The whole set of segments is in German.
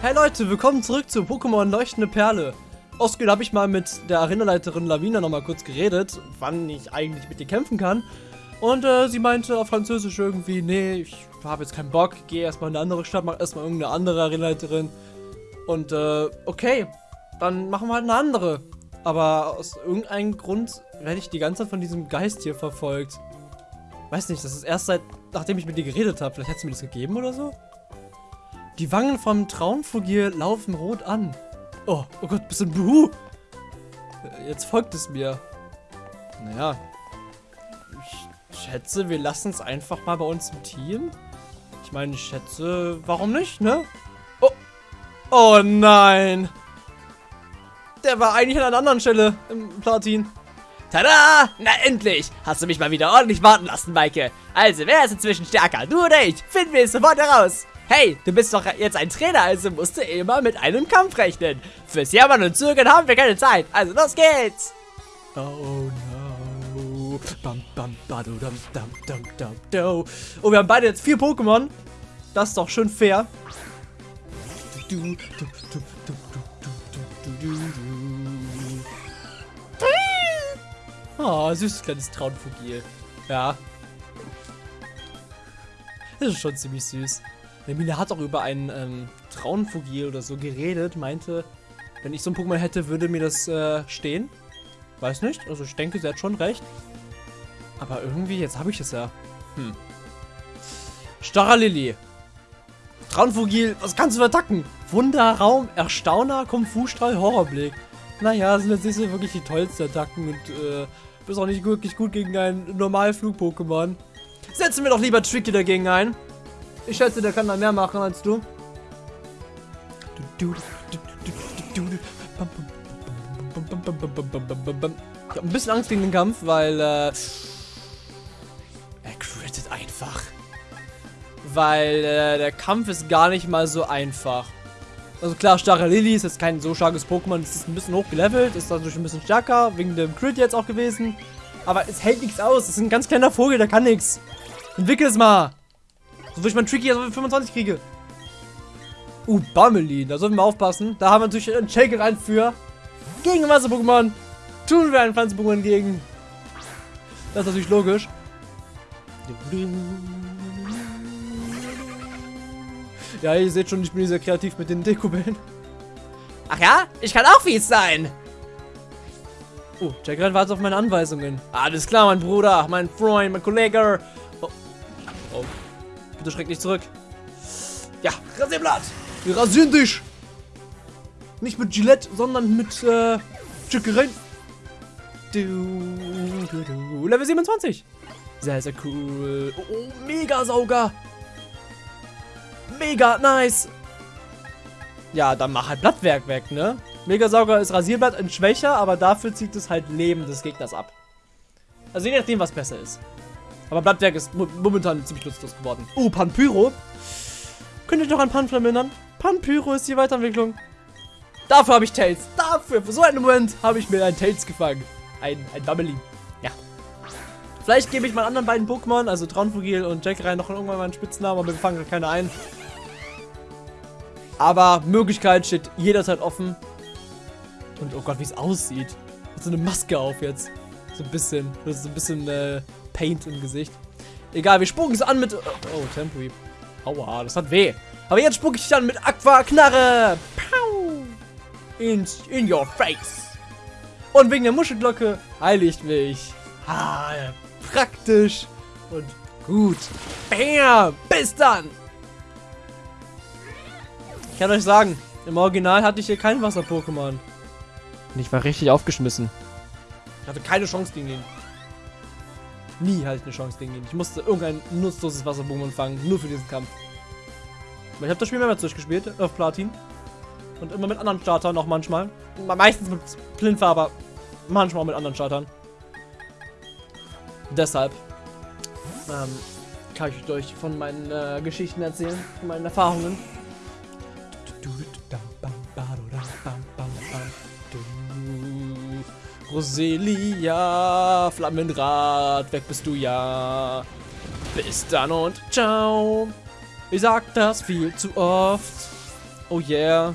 Hey Leute, willkommen zurück zu Pokémon Leuchtende Perle. Ausgehend habe ich mal mit der Arenaleiterin Lavina nochmal kurz geredet, wann ich eigentlich mit ihr kämpfen kann. Und äh, sie meinte auf Französisch irgendwie, nee, ich habe jetzt keinen Bock, geh erstmal in eine andere Stadt, mach erstmal irgendeine andere Arenaleiterin. Und äh, okay, dann machen wir halt eine andere. Aber aus irgendeinem Grund werde ich die ganze Zeit von diesem Geist hier verfolgt. Weiß nicht, das ist erst seit, nachdem ich mit dir geredet habe. Vielleicht hat sie mir das gegeben oder so? Die Wangen vom Traumfugir laufen rot an. Oh, oh Gott, bisschen Buhu. Jetzt folgt es mir. Naja. Ich schätze, wir lassen es einfach mal bei uns im Team. Ich meine, ich schätze, warum nicht, ne? Oh. Oh nein. Der war eigentlich an einer anderen Stelle im Platin. Tada! Na endlich! Hast du mich mal wieder ordentlich warten lassen, Maike. Also, wer ist inzwischen stärker? Du oder ich? Finden wir es sofort heraus. Hey, du bist doch jetzt ein Trainer, also musst du immer mit einem Kampf rechnen. Fürs Jammern und Zögern haben wir keine Zeit. Also los geht's. Oh no. Bam, bam, badu, dam, dam, dam, dam, do. Oh, wir haben beide jetzt vier Pokémon. Das ist doch schön fair. Ah, oh, süßes kleines Traunfugil. Ja. Das ist schon ziemlich süß. Hermine hat auch über einen ähm, Traunfugil oder so geredet, meinte, wenn ich so ein Pokémon hätte, würde mir das äh, stehen. Weiß nicht, also ich denke, sie hat schon recht. Aber irgendwie, jetzt habe ich es ja. Hm. Starrer Lilly. Traunfugil, was kannst du attacken? Wunderraum, Erstauner, Kung-Fu-Strahl, Horrorblick. Naja, sind jetzt nicht so wirklich die tollsten Attacken und äh, bist auch nicht wirklich gut gegen ein Normalflug-Pokémon. Setzen wir doch lieber Tricky dagegen ein. Ich schätze, der kann da mehr machen als du. Ich habe ein bisschen Angst gegen den Kampf, weil äh, er crittet einfach. Weil äh, der Kampf ist gar nicht mal so einfach. Also klar, starre Lilly ist jetzt kein so starkes Pokémon, es ist ein bisschen hochgelevelt, ist dadurch ein bisschen stärker, wegen dem Crit jetzt auch gewesen. Aber es hält nichts aus, es ist ein ganz kleiner Vogel, der kann nichts. Entwickel es mal. So will ich mein Tricky also 25 kriege. Uh, Bammelin, da sollten wir aufpassen. Da haben wir natürlich einen Shaker rein für. Gegen Wasser-Pokémon. Tun wir einen Pflanzen-Pokémon gegen. Das ist natürlich logisch. Ja, ihr seht schon, ich bin sehr kreativ mit den Dekobellen. Ach ja? Ich kann auch fies sein. Oh, Jack wartet auf meine Anweisungen. Alles klar, mein Bruder, mein Freund, mein Kollege. Oh. oh. Bitte schreck nicht zurück. Ja, Rasierblatt. Wir rasieren dich. Nicht mit Gillette, sondern mit äh, Chickereien. Du, du, du. Level 27. Sehr, sehr cool. Oh, oh mega Sauger. Mega nice. Ja, dann mach halt Blattwerk weg, ne? Megasauger ist Rasierblatt in schwächer, aber dafür zieht es halt Leben des Gegners ab. Also je nachdem, was besser ist. Aber Blattwerk ist momentan ziemlich nutzlos geworden. Uh, Panpyro. Könnt ihr doch an Pan vermindern? Panpyro ist die Weiterentwicklung. Dafür habe ich Tails. Dafür, für so einen Moment, habe ich mir ein Tails gefangen. Ein, ein Bubbly. Ja. Vielleicht gebe ich meinen anderen beiden Pokémon, also Traunfugil und Jack rein, noch irgendwann mal einen Spitznamen, aber wir fangen keine ein. Aber Möglichkeit steht jederzeit offen. Und oh Gott, wie es aussieht. Hat so eine Maske auf jetzt. So ein bisschen. So ein bisschen äh, Paint im Gesicht. Egal, wir spucken es an mit... Oh, Temporary. Aua, das hat weh. Aber jetzt spucke ich dann mit Aqua Knarre. Pow. In, in your face. Und wegen der Muschelglocke heile ich mich. Ah, praktisch und gut. Bam, bis dann. Ich kann euch sagen, im Original hatte ich hier kein Wasser-Pokémon. Und ich war richtig aufgeschmissen. Ich hatte keine Chance gegen ihn. Nie hatte ich eine Chance gegen ihn. Ich musste irgendein nutzloses Wasser-Pokémon fangen, nur für diesen Kampf. Aber ich habe das Spiel mehrmals durchgespielt, auf Platin. Und immer mit anderen Startern auch manchmal. Meistens mit Plinfer, aber manchmal auch mit anderen Startern. Deshalb ähm, kann ich euch von meinen äh, Geschichten erzählen, von meinen Erfahrungen. Roselia, Flammenrad, weg bist du ja. Bis dann und ciao. Ich sag das viel zu oft. Oh yeah.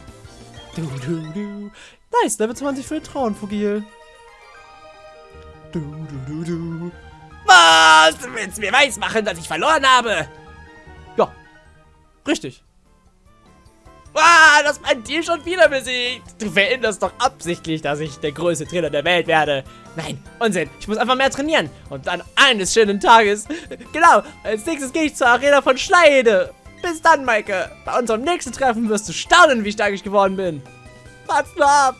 Du, du, du. Nice, Level 20 für den Traunfugil. Du, du, du, du. Was? Du willst mir weismachen, dass ich verloren habe? Ja. Richtig. Ah, das mein Team schon wieder besiegt. Du veränderst doch absichtlich, dass ich der größte Trainer der Welt werde. Nein, Unsinn. Ich muss einfach mehr trainieren. Und dann eines schönen Tages. Genau, als nächstes gehe ich zur Arena von Schleide. Bis dann, Maike. Bei unserem nächsten Treffen wirst du staunen, wie stark ich geworden bin. Wart's nur ab.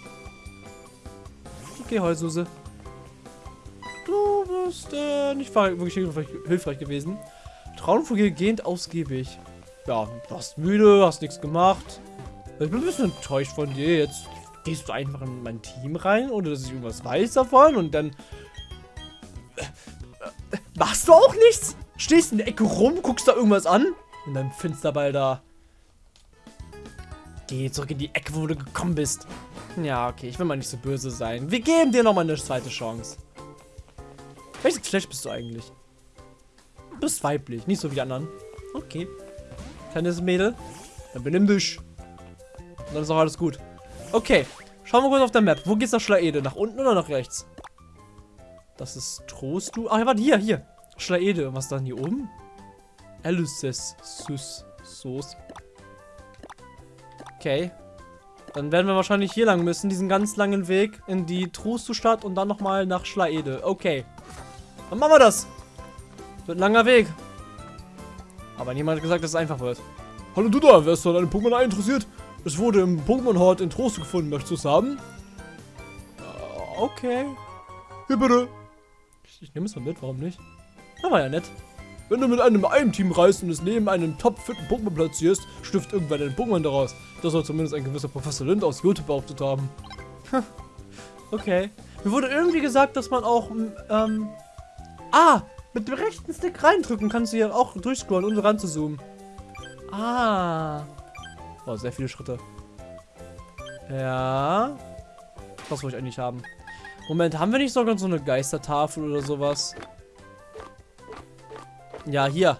Okay, Heususe. Du bist äh, nicht wirklich hilfreich, hilfreich gewesen. Traumvogel gehend ausgiebig. Ja, du warst müde, hast nichts gemacht. Ich bin ein bisschen enttäuscht von dir. Jetzt gehst du einfach in mein Team rein, ohne dass ich irgendwas weiß davon und dann... Äh, machst du auch nichts? Stehst in der Ecke rum, guckst da irgendwas an? In deinem Finsterball da. Geh zurück in die Ecke, wo du gekommen bist. Ja, okay, ich will mal nicht so böse sein. Wir geben dir nochmal eine zweite Chance. Welches Geschlecht bist du eigentlich? Du bist weiblich, nicht so wie die anderen. Okay. Kleines Mädel. Dann benimm dich. Und dann ist auch alles gut. Okay. Schauen wir kurz auf der Map. Wo geht's nach Schlaede? Nach unten oder nach rechts? Das ist Trostu. Ach, warte, hier, hier. Schlaede. Was dann hier oben? Eluses. Sus. Sos. Okay. Dann werden wir wahrscheinlich hier lang müssen, diesen ganz langen Weg in die Trustu-Stadt und dann nochmal nach Schlaede. Okay. Dann machen wir das. Wird ein langer Weg. Aber niemand hat gesagt, dass es einfach wird. Hallo du da, wärst du an einem Pokémon interessiert? Es wurde im Pokémon-Hort in Trost gefunden. Möchtest du es haben? Uh, okay. Hier bitte. Ich, ich nehme es mal mit, warum nicht? Das war ja nett. Wenn du mit einem Ein-Team reist und es neben einem top-fitten Pokémon platzierst, stiftet irgendwann ein Pokémon daraus. Das soll zumindest ein gewisser Professor Lind aus YouTube behauptet haben. okay. Mir wurde irgendwie gesagt, dass man auch, ähm... Ah! Mit dem rechten Stick reindrücken kannst du hier auch durchscrollen, um ran zu zoomen. Ah. Oh, sehr viele Schritte. Ja. Was wollte ich eigentlich haben? Moment, haben wir nicht sogar so eine Geistertafel oder sowas? Ja, hier.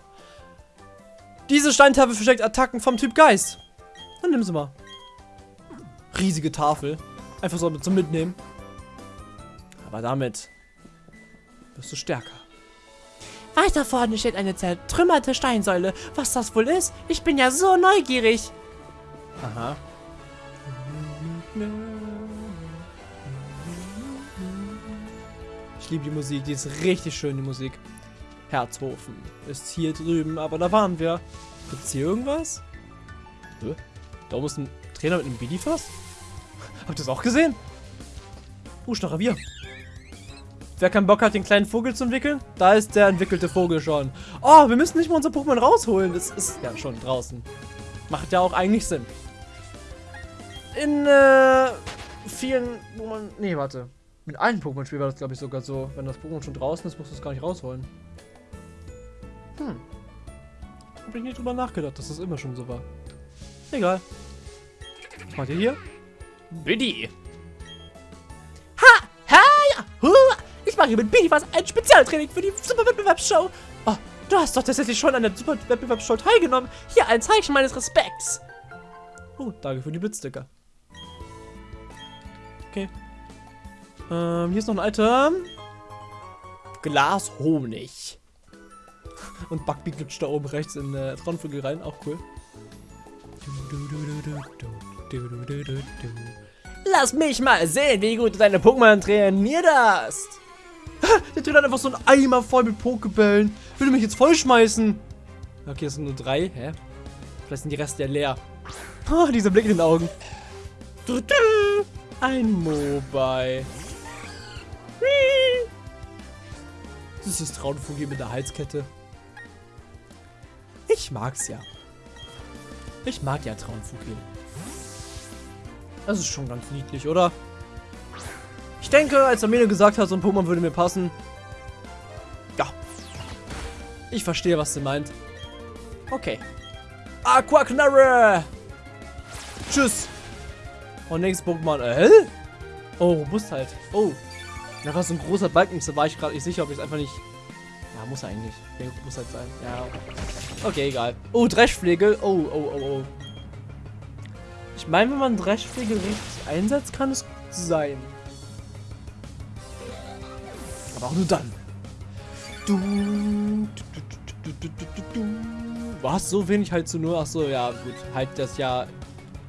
Diese Steintafel versteckt Attacken vom Typ Geist. Dann nimm sie mal. Riesige Tafel. Einfach so zum Mitnehmen. Aber damit wirst du stärker. Weiter vorne steht eine zertrümmerte Steinsäule. Was das wohl ist? Ich bin ja so neugierig. Aha. Ich liebe die Musik, die ist richtig schön, die Musik. Herzhofen ist hier drüben, aber da waren wir. Gibt es hier irgendwas? Da oben ist ein Trainer mit einem Bidifast? Habt ihr das auch gesehen? Uh, Schnachavier. Wer keinen Bock hat, den kleinen Vogel zu entwickeln, da ist der entwickelte Vogel schon. Oh, wir müssen nicht mal unser Pokémon rausholen. Das ist ja schon draußen. Macht ja auch eigentlich Sinn. In äh, vielen, wo man... Nee, warte. Mit allen Pokémon-Spielen war das, glaube ich, sogar so. Wenn das Pokémon schon draußen ist, musst du es gar nicht rausholen. Hm. Hab ich nicht drüber nachgedacht, dass das immer schon so war. Egal. Was macht ihr hier? Biddy. Mache mit Biddy was ein Spezialtraining für die Superwettbewerbsshow. Oh, du hast doch tatsächlich schon an der Superwettbewerbsshow teilgenommen. Hier ein Zeichen meines Respekts. Oh, danke für die Blitzsticker. Okay. Ähm, hier ist noch ein Item. Glas Honig. Und Bugby glutscht da oben rechts in äh, Traunvögel rein. Auch cool. Lass mich mal sehen, wie gut du deine Pokémon trainiert hast. Der Trainer hat einfach so einen Eimer voll mit Pokebällen. Will mich jetzt vollschmeißen? Okay, das sind nur drei. Hä? Vielleicht sind die Reste ja leer. Oh, dieser Blick in den Augen. Ein Mobile. Süßes Traunvogel mit der Halskette. Ich mag's ja. Ich mag ja Traunvogel. Das ist schon ganz niedlich, oder? Ich denke, als Armene gesagt hat, so ein Pokémon würde mir passen. Ja. Ich verstehe, was sie meint. Okay. Aquaknarre! Tschüss! Und nächstes Pokémon. Äh, Oh, Robustheit. Oh. Da war so ein großer Balken, da war ich gerade nicht sicher, ob ich es einfach nicht... Ja, muss eigentlich. Der muss halt sein. Ja. Okay, egal. Oh, Dreschflegel. Oh, oh, oh, oh. Ich meine, wenn man Dreschfliege richtig einsetzt, kann es sein. Aber auch nur dann. Du, du, du, du, du, du, du. Was? So wenig halt zu nur? Achso, ja, gut. Halt das ja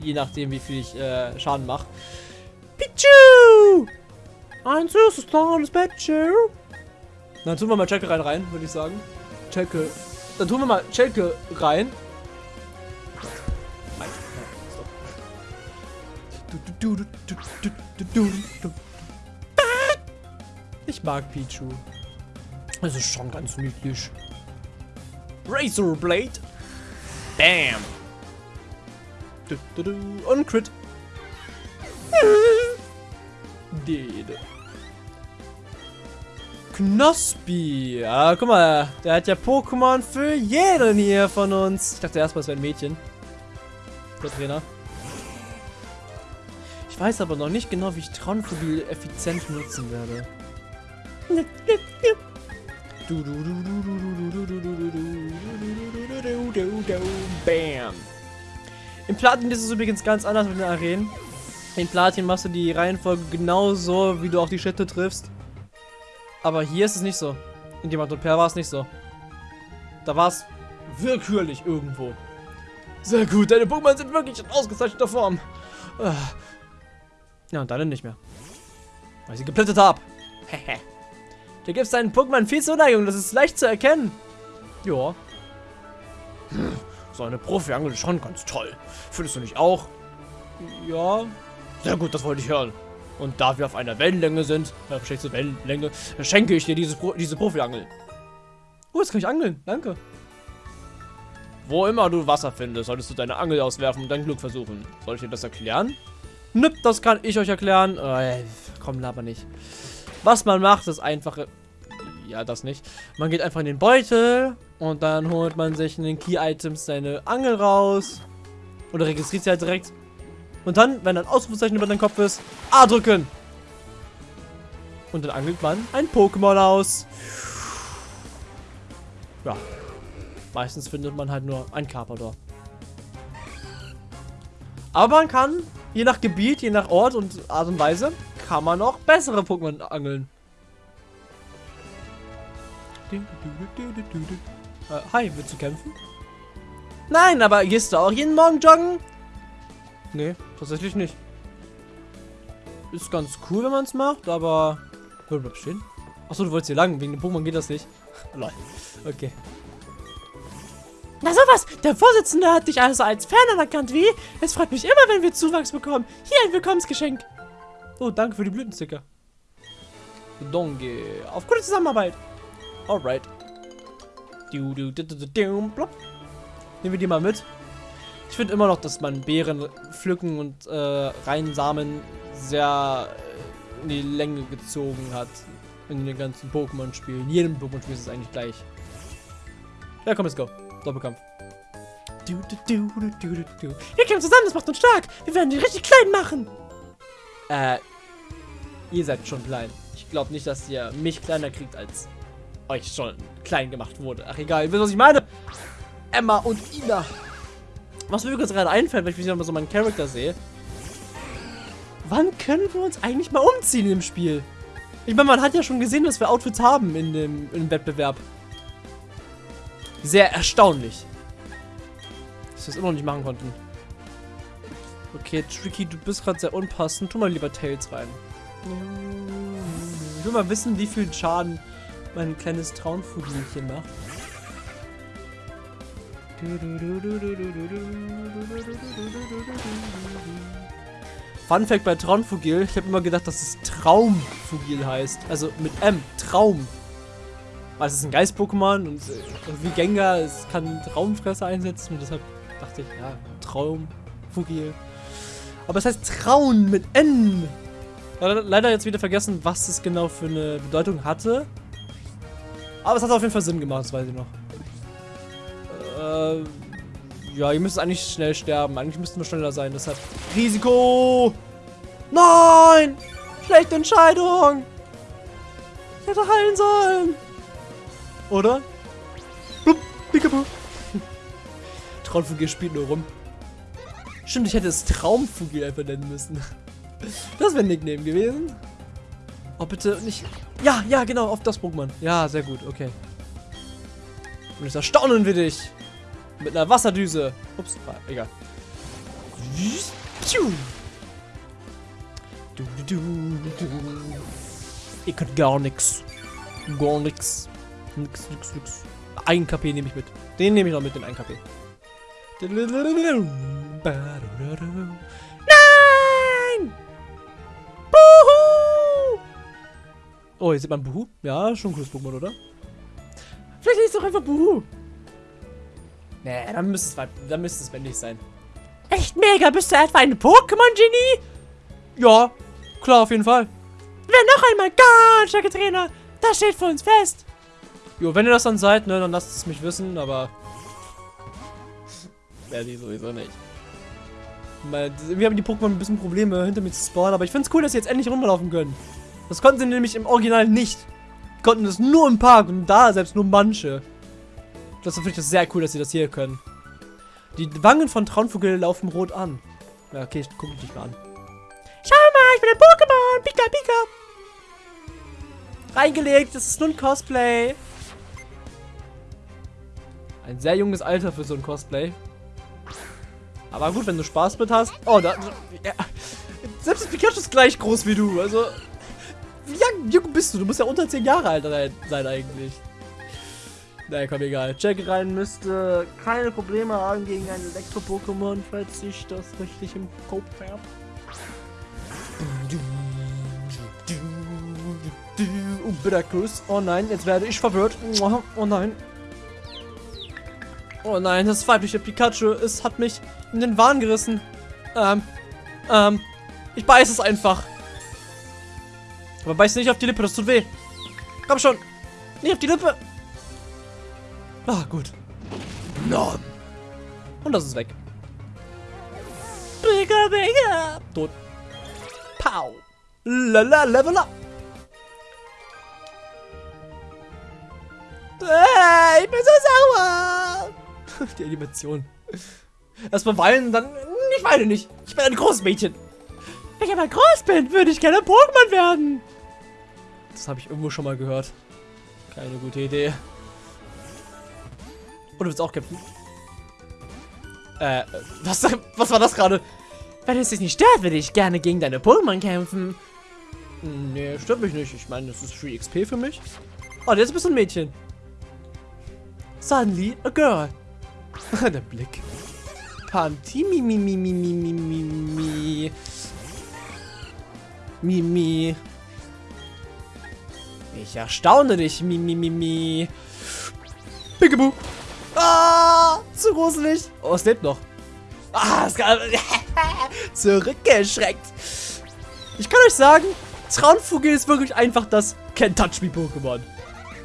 je nachdem, wie viel ich äh, Schaden mache. Pichu! Ein süßes kleines Pichu. Dann tun wir mal Chelke rein, rein würde ich sagen. Chelke. Dann tun wir mal Chelke rein. Ich mag Pichu. Es ist schon ganz niedlich. Razor Blade. Bam. Und Crit. Dede. Knospi. Ja, guck mal. Der hat ja Pokémon für jeden hier von uns. Ich dachte erstmal, es wäre ein Mädchen. Der Trainer. Ich weiß aber noch nicht genau, wie ich Traunphobie effizient nutzen werde. Bam. Im Platin ist es übrigens ganz anders mit den Arenen. In Platin machst du die Reihenfolge genauso, wie du auch die Schritte triffst. Aber hier ist es nicht so. In und Perl war es nicht so. Da war es willkürlich irgendwo. Sehr gut, deine Pokémon sind wirklich in ausgezeichneter Form. Ja, und dann nicht mehr. Weil ich sie geplättet habe. Hehe. Du gibst deinen Pokémon viel Zuneigung, das ist leicht zu erkennen. Ja. So eine Profi-Angel ist schon ganz toll. Findest du nicht auch? Ja. Sehr gut, das wollte ich hören. Und da wir auf einer Wellenlänge sind, äh, verstehst du, Wellenlänge, schenke ich dir diese, Pro diese Profi-Angel. Oh, jetzt kann ich angeln. Danke. Wo immer du Wasser findest, solltest du deine Angel auswerfen und dein Glück versuchen. Soll ich dir das erklären? Nip, das kann ich euch erklären. Äh, komm, laber nicht. Was man macht, ist einfache... Ja, das nicht. Man geht einfach in den Beutel und dann holt man sich in den Key-Items seine Angel raus. Oder registriert sie halt direkt. Und dann, wenn ein Ausrufezeichen über deinem Kopf ist, A drücken. Und dann angelt man ein Pokémon aus. Ja. Meistens findet man halt nur ein Carpador. Aber man kann, je nach Gebiet, je nach Ort und Art und Weise, kann man auch bessere Pokémon angeln. Äh, hi, willst du kämpfen? Nein, aber gehst du auch jeden Morgen joggen? Nee, tatsächlich nicht. Ist ganz cool, wenn man es macht, aber... Oh, bleib stehen. Achso, du wolltest hier lang. Wegen dem Pokémon geht das nicht. Lol. Okay. Na sowas, der Vorsitzende hat dich also als Fan anerkannt, wie? Es freut mich immer, wenn wir Zuwachs bekommen. Hier ein Willkommensgeschenk. Oh, danke für die Blütensticker. Donge. Auf gute Zusammenarbeit. Alright. Du, du, du, du, du, du, Nehmen wir die mal mit. Ich finde immer noch, dass man Beeren pflücken und äh, reinsamen sehr äh, in die Länge gezogen hat. In den ganzen Pokémon-Spielen. In jedem Pokémon-Spiel ist es eigentlich gleich. Ja, komm, let's go. Doppelkampf. Du, du, du, du, du, du. Wir kämpfen zusammen, das macht uns stark. Wir werden die richtig klein machen. Äh, ihr seid schon klein. Ich glaube nicht, dass ihr mich kleiner kriegt, als euch schon klein gemacht wurde. Ach egal, ihr wisst, was ich meine. Emma und Ina. Was mir übrigens gerade einfällt, wenn ich wieder mal so meinen Charakter sehe. Wann können wir uns eigentlich mal umziehen im Spiel? Ich meine, man hat ja schon gesehen, dass wir Outfits haben in dem, in dem Wettbewerb. Sehr erstaunlich. Dass wir es immer noch nicht machen konnten. Okay, Tricky, du bist gerade sehr unpassend. Tu mal lieber Tails rein. Ich will mal wissen, wie viel Schaden mein kleines Traunfugelchen macht. Fun Fact bei Traumfugil, ich habe immer gedacht, dass es Traumfugil heißt. Also mit M, Traum. Weil es ist ein Geist-Pokémon und äh, wie Gengar, es kann Traumfresser einsetzen und deshalb dachte ich, ja, Traumfugil. Aber es heißt Traun mit N. Leider jetzt wieder vergessen, was es genau für eine Bedeutung hatte. Aber es hat auf jeden Fall Sinn gemacht, das weiß ich noch. Äh, ja, ihr müsst eigentlich schnell sterben. Eigentlich müssten wir schneller sein, deshalb Risiko! Nein! Schlechte Entscheidung! Ich hätte heilen sollen! Oder? Blub, Peekaboo. Traunvogel spielt nur rum. Stimmt, ich hätte es Traumvogel einfach nennen müssen. Das wäre ein Nickname gewesen. Oh, bitte nicht... Ja, ja, genau, auf das Pokémon. Ja, sehr gut, okay. Und jetzt erstaunen wir dich. Mit einer Wasserdüse. Ups, war egal. Du, du, du, du. Ich kann gar nix. Gar nix. Nix, nix, nix. Ein KP nehme ich mit. Den nehme ich noch mit, den 1 KP. Nein! Buhu! Oh, hier sieht man Buhu. Ja, schon ein cooles Pokémon, oder? Vielleicht ist es doch einfach Buhu. Nee, dann müsste es, dann müsste es männlich sein. Echt mega, bist du etwa ein Pokémon-Genie? Ja, klar, auf jeden Fall. Wer noch einmal ganz starke Trainer, das steht für uns fest. Jo, wenn ihr das dann seid, ne, dann lasst es mich wissen, aber... Werde ich sowieso nicht. Wir haben die Pokémon ein bisschen Probleme, hinter mir zu spawnen, aber ich finde es cool, dass sie jetzt endlich runterlaufen können. Das konnten sie nämlich im Original nicht. Die konnten das nur im Park und da selbst nur manche. Das finde ich das sehr cool, dass sie das hier können. Die Wangen von Traunvogel laufen rot an. Ja, okay, ich gucke dich mal an. Schau mal, ich bin ein Pokémon. Pika, Pika. Reingelegt, das ist nur ein Cosplay. Ein sehr junges Alter für so ein Cosplay. Aber gut, wenn du Spaß mit hast. Oh, da. Ja. Selbst Pikachu ist gleich groß wie du. Also. Wie jung bist du? Du musst ja unter 10 Jahre alt sein eigentlich. Naja, komm, egal. Jack rein müsste keine Probleme haben gegen ein Elektro-Pokémon, falls ich das richtig im Kopf habe. Oh, Bitterkuss. Oh nein, jetzt werde ich verwirrt. Oh nein. Oh nein, das weibliche Pikachu, es hat mich in den Wahn gerissen. Ähm, ähm, ich beiß es einfach. Aber beiß nicht auf die Lippe, das tut weh. Komm schon. Nicht auf die Lippe. Ah, gut. Nom. Und das ist weg. Bigger, bigger. Tot. Pow. Lala, level up. Äh, ich bin so sauer. Die Animation. Erstmal weinen, dann. Ich weine nicht. Ich bin ein großes Mädchen. Wenn ich aber groß bin, würde ich gerne Pokémon werden. Das habe ich irgendwo schon mal gehört. Keine gute Idee. Und du willst auch kämpfen? Äh, was, was war das gerade? Wenn es dich nicht stört, würde ich gerne gegen deine Pokémon kämpfen. Nee, stört mich nicht. Ich meine, das ist Free XP für mich. Oh, jetzt bist du ein Mädchen. Suddenly a girl. Der Blick. Panty, mi, mi, mi, mi, mi, mi, mi, mi. Ich erstaune dich, Mimi, Mimi. Pickaboo. Ah, zu gruselig. Oh, es lebt noch. Ah, es kann... Zurückgeschreckt. Ich kann euch sagen, Traunvogel ist wirklich einfach das Can't Touch Me Pokémon.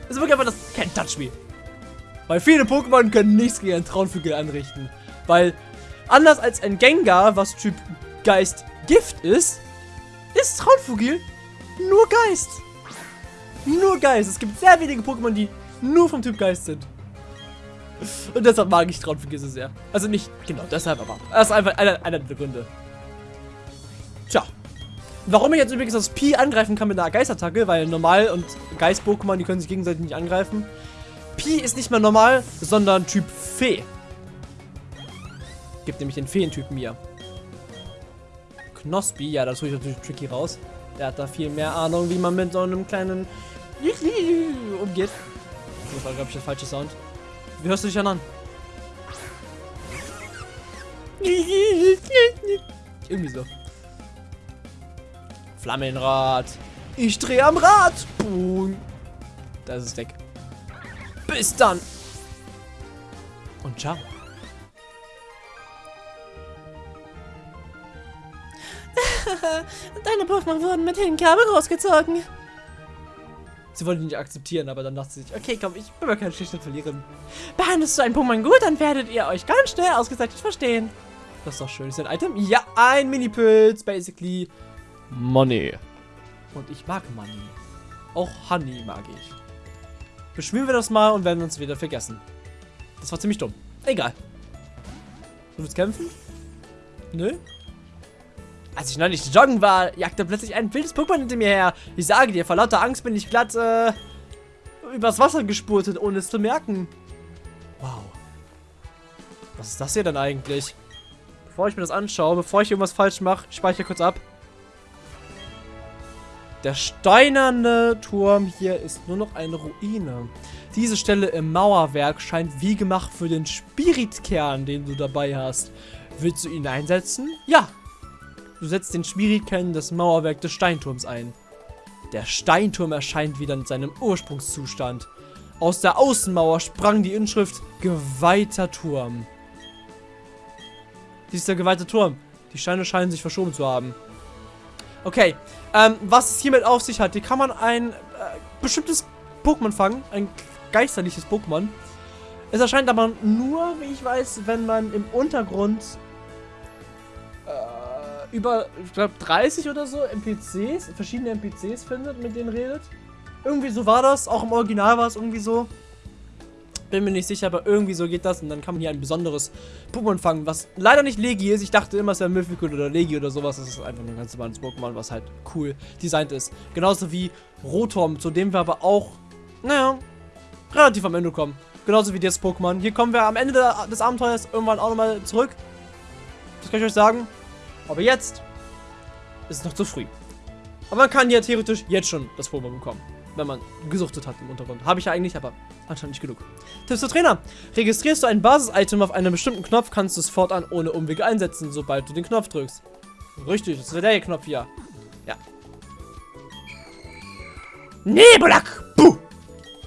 ist wirklich einfach das Can't Touch Me. Weil viele Pokémon können nichts gegen einen Traunvogel anrichten. Weil, anders als ein Gengar, was Typ Geist Gift ist, ist Traunvogel nur Geist. Nur Geist. Es gibt sehr wenige Pokémon, die nur vom Typ Geist sind. Und deshalb mag ich Traunvogel so sehr. Also nicht genau deshalb, aber das ist einfach einer, einer der Gründe. Tja. Warum ich jetzt übrigens das Pi angreifen kann mit einer Geistattacke, weil normal und Geist-Pokémon, die können sich gegenseitig nicht angreifen. Pi ist nicht mehr normal, sondern Typ Fee. Gibt nämlich den Feentypen hier. Knospi, ja, das tue ich natürlich tricky raus. Der hat da viel mehr Ahnung, wie man mit so einem kleinen umgeht. Das war, glaube ich, der falsche Sound. Wie hörst du dich an? Irgendwie so. Flammenrad. Ich drehe am Rad. Boom. Da ist weg. Bis dann. Und ciao. Deine Pokémon wurden mit Hingabe rausgezogen. Sie wollte ihn nicht akzeptieren, aber dann dachte sie sich, okay, komm, ich bin mal kein schlichter verlieren. Behandelst du ein Pokémon gut, dann werdet ihr euch ganz schnell ausgezeichnet verstehen. Das ist doch schön. Ist ein Item? Ja, ein Mini-Pilz, basically. Money. Und ich mag Money. Auch Honey mag ich. Beschwören wir das mal und werden uns wieder vergessen. Das war ziemlich dumm. Egal. Du willst kämpfen? Nö? Als ich neulich joggen war, jagte plötzlich ein wildes Pokémon hinter mir her. Ich sage dir, vor lauter Angst bin ich glatt, äh, übers Wasser gespurtet, ohne es zu merken. Wow. Was ist das hier denn eigentlich? Bevor ich mir das anschaue, bevor ich irgendwas falsch mache, speichere kurz ab. Der steinerne Turm hier ist nur noch eine Ruine. Diese Stelle im Mauerwerk scheint wie gemacht für den Spiritkern, den du dabei hast. Willst du ihn einsetzen? Ja. Du setzt den Spiritkern des Mauerwerk des Steinturms ein. Der Steinturm erscheint wieder in seinem Ursprungszustand. Aus der Außenmauer sprang die Inschrift Geweihter Turm. Dies ist der geweihte Turm. Die Steine scheinen sich verschoben zu haben. Okay, ähm, was es hiermit auf sich hat, hier kann man ein äh, bestimmtes Pokémon fangen, ein geisterliches Pokémon. Es erscheint aber nur, wie ich weiß, wenn man im Untergrund äh, über, ich glaube, 30 oder so NPCs, verschiedene NPCs findet, mit denen redet. Irgendwie so war das, auch im Original war es irgendwie so. Bin mir nicht sicher, aber irgendwie so geht das. Und dann kann man hier ein besonderes Pokémon fangen, was leider nicht Legi ist. Ich dachte immer, es wäre Mythical oder Legi oder sowas. Das ist einfach nur ein ganz normales Pokémon, was halt cool designt ist. Genauso wie Rotom, zu dem wir aber auch, naja, relativ am Ende kommen. Genauso wie das Pokémon. Hier kommen wir am Ende des Abenteuers irgendwann auch nochmal zurück. Das kann ich euch sagen. Aber jetzt ist es noch zu früh. Aber man kann ja theoretisch jetzt schon das Pokémon bekommen wenn man gesuchtet hat im Untergrund. Habe ich ja eigentlich, aber anscheinend nicht genug. Tipps für Trainer. Registrierst du ein Basis-Item auf einem bestimmten Knopf, kannst du es fortan ohne Umwege einsetzen, sobald du den Knopf drückst. Richtig, das ist der Knopf hier. Ja. Nebelak! Puh!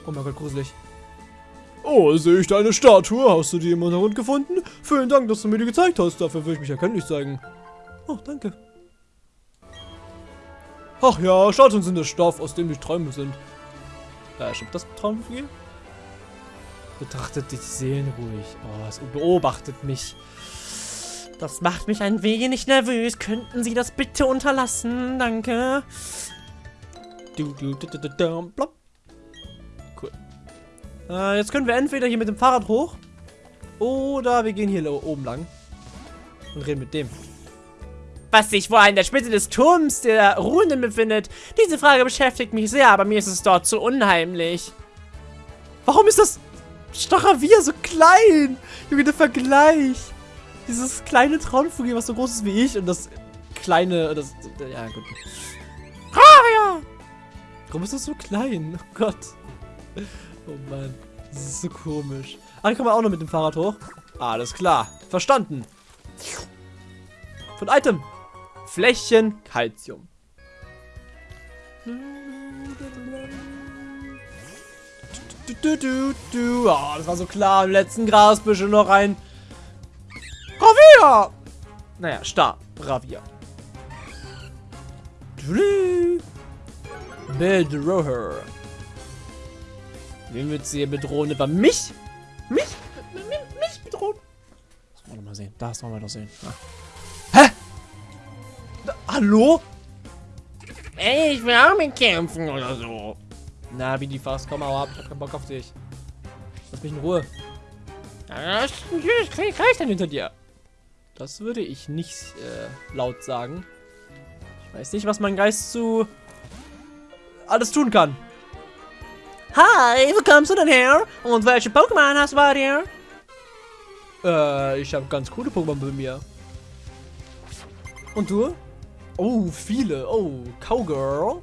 Oh mein Gott, gruselig. Oh, sehe ich deine Statue. Hast du die im Untergrund gefunden? Vielen Dank, dass du mir die gezeigt hast. Dafür will ich mich erkenntlich zeigen. Oh, danke. Ach ja, Statuen sind der Stoff, aus dem die Träume sind. Ja, stimmt das Traumgefühl? Betrachtet die Seelen ruhig. Oh, es beobachtet mich. Das macht mich ein wenig nervös. Könnten Sie das bitte unterlassen? Danke. Du, du, du, du, du, du, plopp. Cool. Äh, jetzt können wir entweder hier mit dem Fahrrad hoch. Oder wir gehen hier oben lang. Und reden mit dem was sich wohl an der Spitze des Turms der Runen befindet. Diese Frage beschäftigt mich sehr, aber mir ist es dort zu unheimlich. Warum ist das Stachavier so klein? Junge, der Vergleich. Dieses kleine Traumvogel, was so groß ist wie ich und das kleine, das, ja gut. Ah. Warum ist das so klein? Oh Gott. Oh Mann, das ist so komisch. Ah, hier kommen wir auch noch mit dem Fahrrad hoch. Alles klar, verstanden. Von Item. Flächen Calcium. Oh, das war so klar. Im letzten Grasbüschel noch ein Ravier. Naja, Star. Ravier. Bild Roher. Wen wird sie bedrohen? Über mich? Mich? Mich bedrohen? Das wollen wir mal sehen. Das wollen wir doch sehen. Ah. Hallo? Ey, ich will auch mitkämpfen oder so. Na, wie die fast. Komm mal ab. Ich hab keinen Bock auf dich. Lass mich in Ruhe. Krieg ich dann hinter dir. Das würde ich nicht äh, laut sagen. Ich weiß nicht, was mein Geist zu alles tun kann. Hi, wo kommst du denn her? Und welche Pokémon hast du bei dir? Äh, ich habe ganz coole Pokémon bei mir. Und du? Oh, viele. Oh, Cowgirl.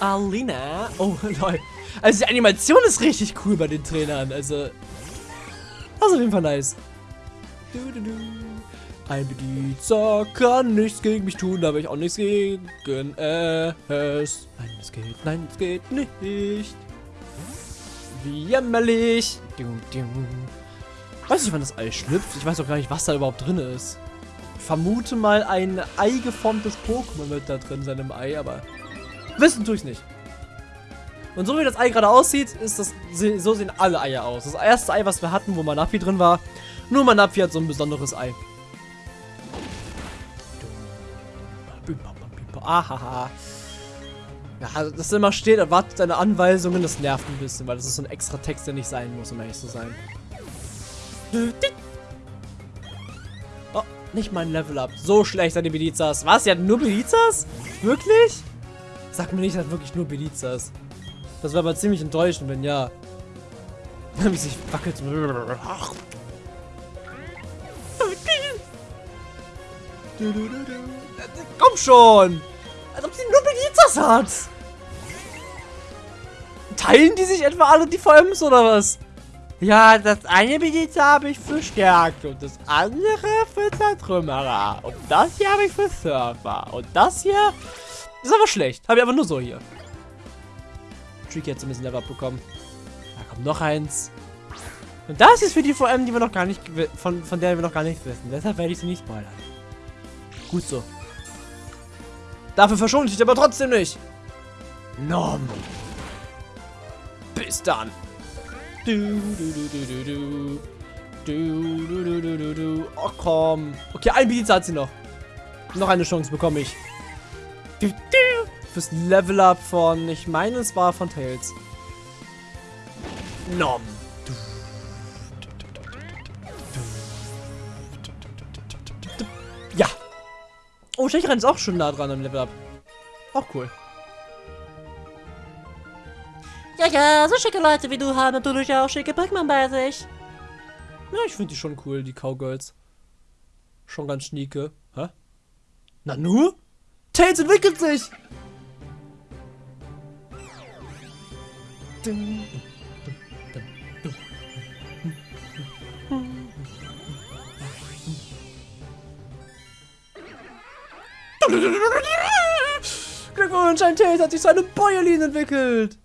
Alina. Oh, lol. Also die Animation ist richtig cool bei den Trainern. Also, das ist auf jeden Fall nice. Du, du, du. Ein Bedienzer kann nichts gegen mich tun, aber ich auch nichts gegen es. Nein, es geht, nein, es geht nicht. Wie jämmerlich. Weiß nicht, wann das Ei schlüpft. Ich weiß auch gar nicht, was da überhaupt drin ist vermute mal, ein eigeformtes Pokémon wird da drin sein im Ei, aber wissen tue ich nicht. Und so wie das Ei gerade aussieht, ist das, so sehen alle Eier aus. Das erste Ei, was wir hatten, wo Manapi drin war, nur Manapi hat so ein besonderes Ei. Ahaha. Ja, das immer steht, erwartet deine Anweisungen, das nervt ein bisschen, weil das ist so ein extra Text, der nicht sein muss, um ehrlich zu sein. Nicht mein Level Up. So schlecht sind die Belizas. Was? Sie hat nur Belizas? Wirklich? Sag mir nicht, hat wirklich nur Belizas. Das wäre aber ziemlich enttäuschend, wenn ja. Wie sich wackelt. Komm schon! Als ob sie nur Belizas hat! Teilen die sich etwa alle die VMs oder was? Ja, das eine Beliza habe ich für Stärke und das andere für Zertrümmerer. Und das hier habe ich für Surfer. Und das hier ist aber schlecht. Habe ich aber nur so hier. Tricky hat zumindest ein Level bekommen. Da kommt noch eins. Und das ist für die VM, die wir noch gar nicht, von, von der wir noch gar nichts wissen. Deshalb werde ich sie nicht spoilern. Gut so. Dafür verschone ich dich aber trotzdem nicht. Nom. Bis dann. Du, du, du, du, du, du. Du, du, du, du, du. Oh, komm. Okay, ein Pizza hat sie noch. Noch eine Chance bekomme ich. Du, du. Fürs Level Up von, ich meine, es war von Tails. Nom. Ja. Oh, Stecherin ist auch schon nah dran am Level Up. Auch cool. Ja, ja, so schicke Leute wie du haben natürlich auch schicke Pokémon bei sich. Ja, ich finde die schon cool, die Cowgirls. Schon ganz schnieke. Hä? Na nur? Tails entwickelt sich! Glückwunsch, ein Tails hat sich seine Bäuerlin entwickelt!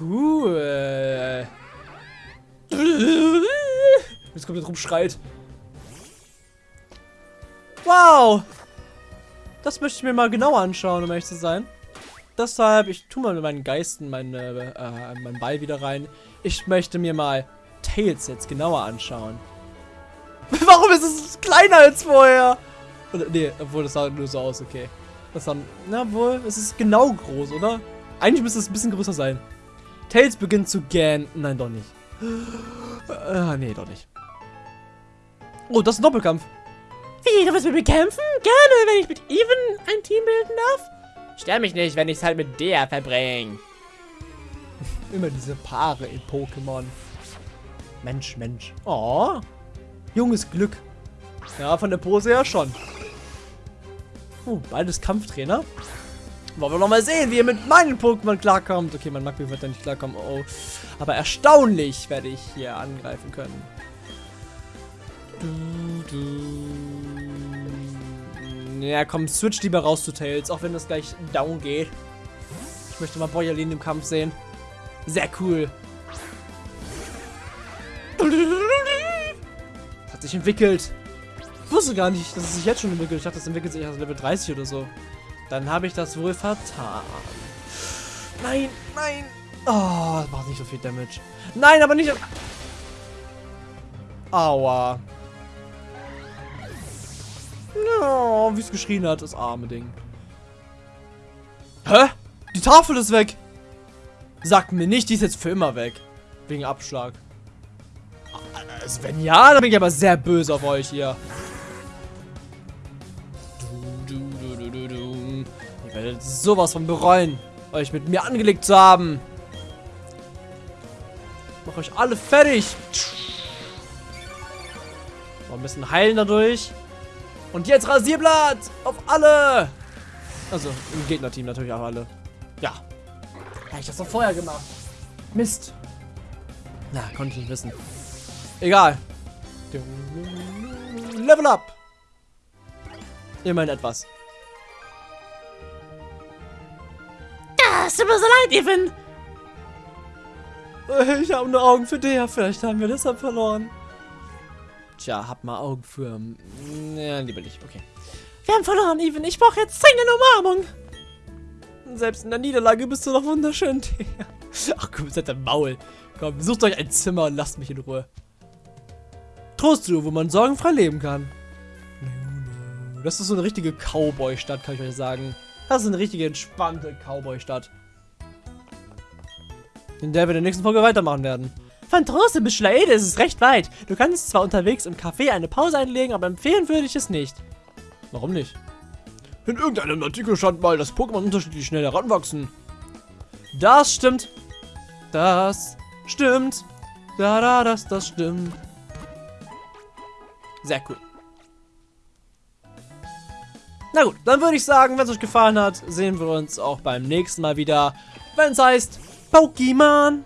Cool. Jetzt kommt er drum schreit. Wow. Das möchte ich mir mal genauer anschauen, um ehrlich zu sein. Deshalb, ich tue mal mit meinen Geisten meine, äh, meinen Ball wieder rein. Ich möchte mir mal Tails jetzt genauer anschauen. Warum ist es kleiner als vorher? Oder, nee, obwohl das sah nur so aus, okay. Das sah, na wohl, es ist genau groß, oder? Eigentlich müsste es ein bisschen größer sein. Tails beginnt zu gähnen. Nein, doch nicht. Äh, nee, doch nicht. Oh, das ist ein Doppelkampf. Wie, du willst mit mir kämpfen? Gerne, wenn ich mit Even ein Team bilden darf. Stör mich nicht, wenn ich es halt mit der verbringe. Immer diese Paare in Pokémon. Mensch, Mensch. Oh. Junges Glück. Ja, von der Pose her schon. Oh, beides Kampftrainer. Wollen wir noch mal sehen, wie ihr mit meinen Pokémon klarkommt. Okay, mein Magby wird da nicht klarkommen. Oh, Aber erstaunlich werde ich hier angreifen können. Du, du. Ja, komm, switch lieber raus zu Tails, auch wenn das gleich down geht. Ich möchte mal Boyerlin im Kampf sehen. Sehr cool. Hat sich entwickelt. Ich wusste gar nicht, dass es sich jetzt schon entwickelt. Ich dachte, das entwickelt sich erst Level 30 oder so. Dann habe ich das wohl vertan. Nein, nein. Oh, das macht nicht so viel Damage. Nein, aber nicht... Aua. Oh, wie es geschrien hat, das arme Ding. Hä? Die Tafel ist weg. Sagt mir nicht, die ist jetzt für immer weg. Wegen Abschlag. Also wenn ja, dann bin ich aber sehr böse auf euch hier. Werdet sowas von bereuen, euch mit mir angelegt zu haben. Mach euch alle fertig. Noch ein bisschen heilen dadurch. Und jetzt Rasierblatt auf alle. Also im Gegnerteam natürlich auch alle. Ja. Hätte ich das doch vorher gemacht. Mist. Na, konnte ich nicht wissen. Egal. Level up. Immerhin etwas. Es tut mir so leid, Evan. Ich habe nur Augen für dich. Vielleicht haben wir deshalb verloren. Tja, hab mal Augen für... Ja, lieber nicht. Okay. Wir haben verloren, Even. Ich brauche jetzt dringend Umarmung. Selbst in der Niederlage bist du noch wunderschön. Ach komm, seid ein Maul. Komm, sucht euch ein Zimmer und lasst mich in Ruhe. Trostruhe, wo man sorgenfrei leben kann. Das ist so eine richtige Cowboy-Stadt, kann ich euch sagen. Das ist eine richtige entspannte Cowboy-Stadt. In der wir in der nächsten Folge weitermachen werden. Von Trose bis Schlaede ist es recht weit. Du kannst zwar unterwegs im Café eine Pause einlegen, aber empfehlen würde ich es nicht. Warum nicht? In irgendeinem Artikel stand mal, dass Pokémon unterschiedlich schnell heranwachsen. Das stimmt. Das stimmt. Da, da, das, das stimmt. Sehr cool. Na gut, dann würde ich sagen, wenn es euch gefallen hat, sehen wir uns auch beim nächsten Mal wieder, wenn es heißt Pokémon.